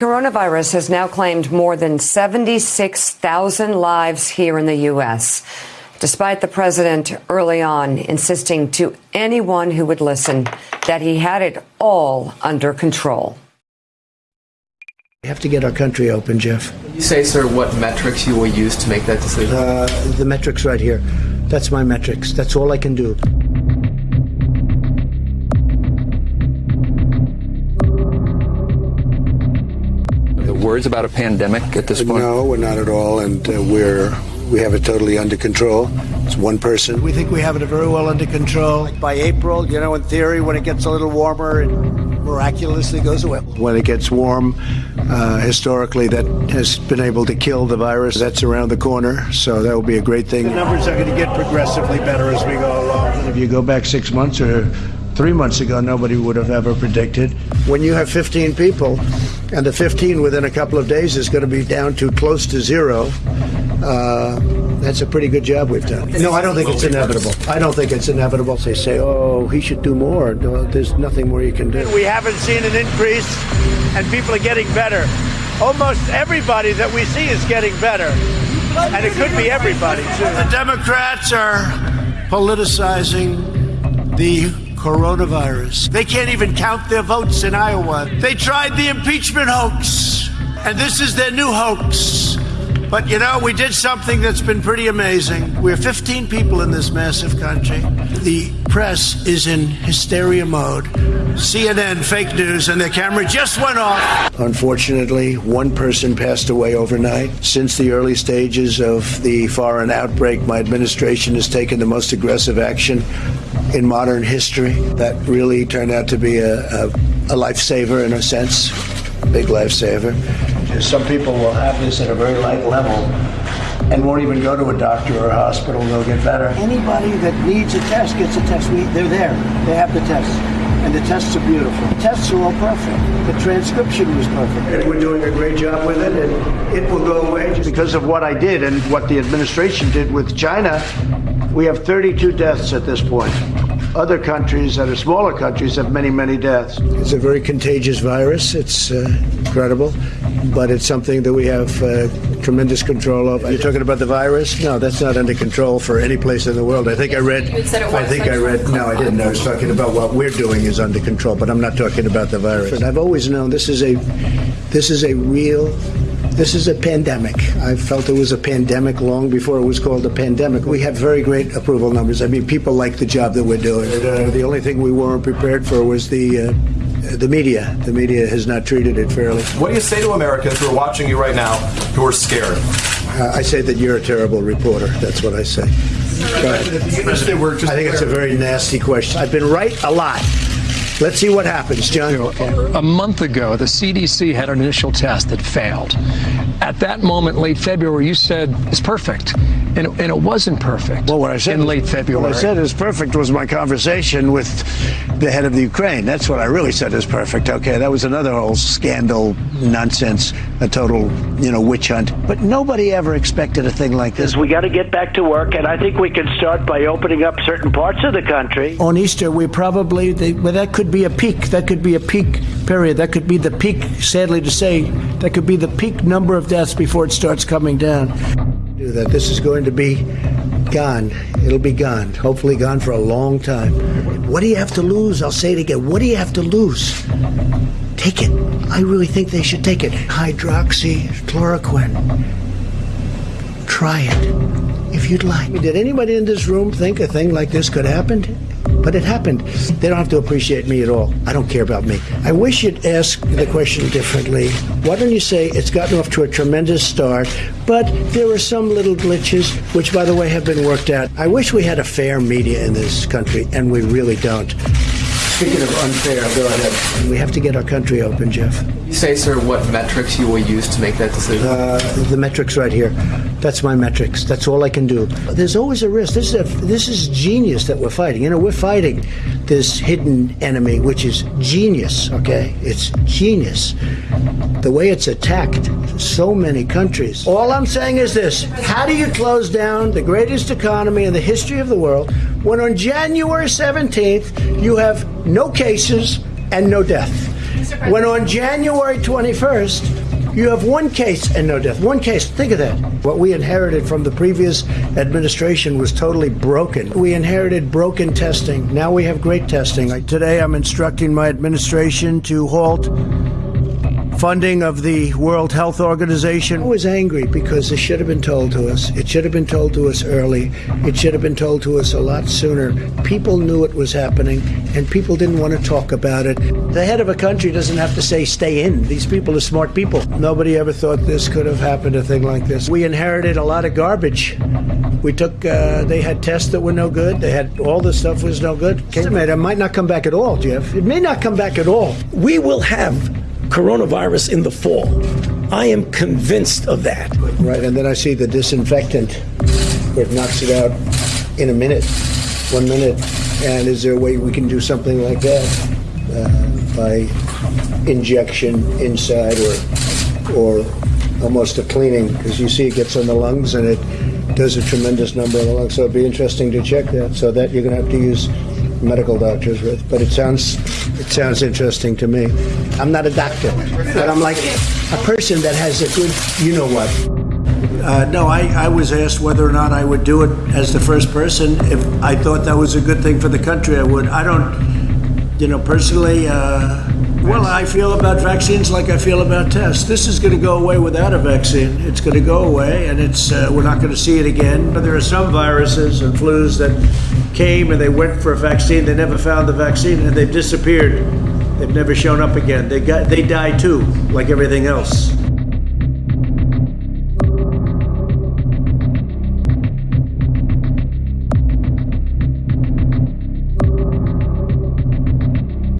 Coronavirus has now claimed more than 76,000 lives here in the U.S., despite the president early on insisting to anyone who would listen that he had it all under control. We have to get our country open, Jeff. Can you say, sir, what metrics you will use to make that decision? Uh, the metrics right here. That's my metrics. That's all I can do. Words about a pandemic at this point? No, we're not at all, and uh, we're we have it totally under control. It's one person. We think we have it very well under control. Like by April, you know, in theory, when it gets a little warmer, it miraculously goes away. When it gets warm, uh, historically, that has been able to kill the virus. That's around the corner, so that will be a great thing. The numbers are going to get progressively better as we go along. If you go back six months or three months ago, nobody would have ever predicted. When you have 15 people, and the 15 within a couple of days is going to be down to close to zero, uh, that's a pretty good job we've done. No, I don't think it's inevitable. I don't think it's inevitable. They say, oh, he should do more. No, there's nothing more you can do. We haven't seen an increase, and people are getting better. Almost everybody that we see is getting better. And it could be everybody, too. The Democrats are politicizing the coronavirus. They can't even count their votes in Iowa. They tried the impeachment hoax, and this is their new hoax. But you know, we did something that's been pretty amazing. We're 15 people in this massive country. The press is in hysteria mode. CNN, fake news, and their camera just went off. Unfortunately, one person passed away overnight. Since the early stages of the foreign outbreak, my administration has taken the most aggressive action in modern history. That really turned out to be a, a, a lifesaver in a sense, a big lifesaver. Some people will have this at a very light level and won't even go to a doctor or a hospital. They'll get better. Anybody that needs a test gets a test. We, they're there. They have the tests. And the tests are beautiful. The tests are all perfect. The transcription was perfect. And we're doing a great job with it, and it will go away. Because of what I did and what the administration did with China, we have 32 deaths at this point. Other countries that are smaller countries have many, many deaths. It's a very contagious virus. It's uh, incredible, but it's something that we have uh, tremendous control of. You're talking about the virus? No, that's not under control for any place in the world. I think I read. I think I read. No, I didn't. I was talking about what we're doing is under control, but I'm not talking about the virus. And I've always known this is a this is a real this is a pandemic. I felt it was a pandemic long before it was called a pandemic. We have very great approval numbers. I mean, people like the job that we're doing. Uh, the only thing we weren't prepared for was the. Uh, the media. The media has not treated it fairly. What do you say to Americans who are watching you right now who are scared? Uh, I say that you're a terrible reporter. That's what I say. I think it's a very nasty question. I've been right a lot. Let's see what happens, John. A month ago, the CDC had an initial test that failed. At that moment, late February, you said it's perfect, and it, and it wasn't perfect. Well, what I said in late February. What I said is perfect was my conversation with the head of the Ukraine. That's what I really said is perfect. Okay, that was another whole scandal, nonsense, a total, you know, witch hunt. But nobody ever expected a thing like this. We got to get back to work, and I think we can start by opening up certain parts of the country. On Easter, we probably, they, well, that could be a peak. That could be a peak period. That could be the peak, sadly to say, that could be the peak number of deaths before it starts coming down. Do That this is going to be gone. It'll be gone. Hopefully, gone for a long time. What do you have to lose? I'll say it again. What do you have to lose? Take it. I really think they should take it. Hydroxychloroquine. Try it if you'd like. Did anybody in this room think a thing like this could happen? But it happened. They don't have to appreciate me at all. I don't care about me. I wish you'd ask the question differently. Why don't you say it's gotten off to a tremendous start, but there are some little glitches, which, by the way, have been worked out. I wish we had a fair media in this country, and we really don't. Speaking of unfair, go ahead. We have to get our country open, Jeff. You say, sir, what metrics you will use to make that decision? Uh, the metrics right here. That's my metrics. That's all I can do. There's always a risk. This is a, this is genius that we're fighting. You know, we're fighting this hidden enemy, which is genius. Okay, it's genius. The way it's attacked so many countries. All I'm saying is this: How do you close down the greatest economy in the history of the world when on January 17th you have no cases and no death? When on January 21st, you have one case and no death. One case. Think of that. What we inherited from the previous administration was totally broken. We inherited broken testing. Now we have great testing. Like today, I'm instructing my administration to halt funding of the World Health Organization. I was angry because it should have been told to us. It should have been told to us early. It should have been told to us a lot sooner. People knew it was happening, and people didn't want to talk about it. The head of a country doesn't have to say, stay in. These people are smart people. Nobody ever thought this could have happened, a thing like this. We inherited a lot of garbage. We took, uh, they had tests that were no good. They had all the stuff was no good. It might not come back at all, Jeff. It may not come back at all. We will have coronavirus in the fall. I am convinced of that. Right, and then I see the disinfectant it knocks it out in a minute, one minute. And is there a way we can do something like that uh, by injection inside or or almost a cleaning? Because you see it gets on the lungs and it does a tremendous number on the lungs. So it'd be interesting to check that. So that you're going to have to use medical doctors with. But it sounds it sounds interesting to me. I'm not a doctor, but I'm like a person that has a good, you know what. Uh, no, I, I was asked whether or not I would do it as the first person. If I thought that was a good thing for the country, I would. I don't, you know, personally, uh, well, I feel about vaccines like I feel about tests. This is going to go away without a vaccine. It's going to go away, and it's uh, we're not going to see it again. But there are some viruses and flus that came and they went for a vaccine. They never found the vaccine, and they've disappeared. They've never shown up again. They got they die too, like everything else.